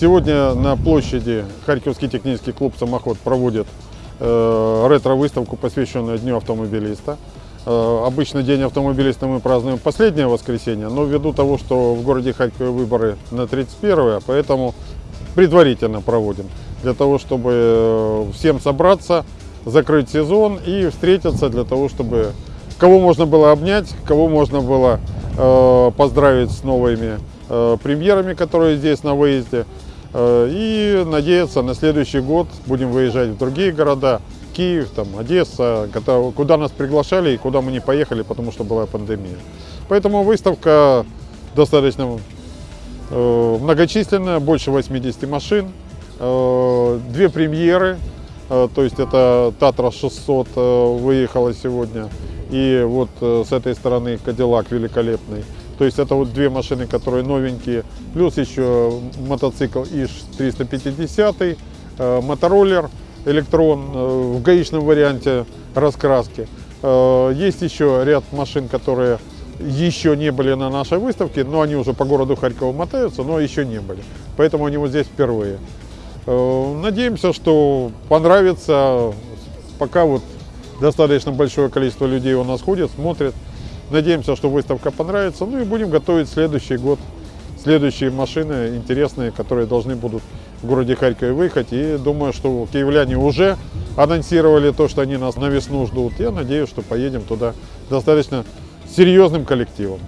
Сегодня на площади Харьковский технический клуб «Самоход» проводит э, ретро-выставку, посвященную Дню автомобилиста. Э, обычно День автомобилиста мы празднуем последнее воскресенье, но ввиду того, что в городе Харькове выборы на 31 поэтому предварительно проводим. Для того, чтобы э, всем собраться, закрыть сезон и встретиться для того, чтобы кого можно было обнять, кого можно было э, поздравить с новыми э, премьерами, которые здесь на выезде. Э, и надеяться на следующий год будем выезжать в другие города, Киев, там, Одесса, куда нас приглашали и куда мы не поехали, потому что была пандемия. Поэтому выставка достаточно э, многочисленная, больше 80 машин, э, две премьеры, то есть это Татра 600 выехала сегодня, и вот с этой стороны Кадиллак великолепный. То есть это вот две машины, которые новенькие, плюс еще мотоцикл ИЖ-350, э, мотороллер электрон э, в гаишном варианте раскраски. Э, есть еще ряд машин, которые еще не были на нашей выставке, но они уже по городу Харькова мотаются, но еще не были. Поэтому они вот здесь впервые. Надеемся, что понравится. Пока вот достаточно большое количество людей у нас ходит, смотрят. Надеемся, что выставка понравится. Ну и будем готовить следующий год. Следующие машины интересные, которые должны будут в городе Харькове выехать. И думаю, что киевляне уже анонсировали то, что они нас на весну ждут. Я надеюсь, что поедем туда достаточно серьезным коллективом.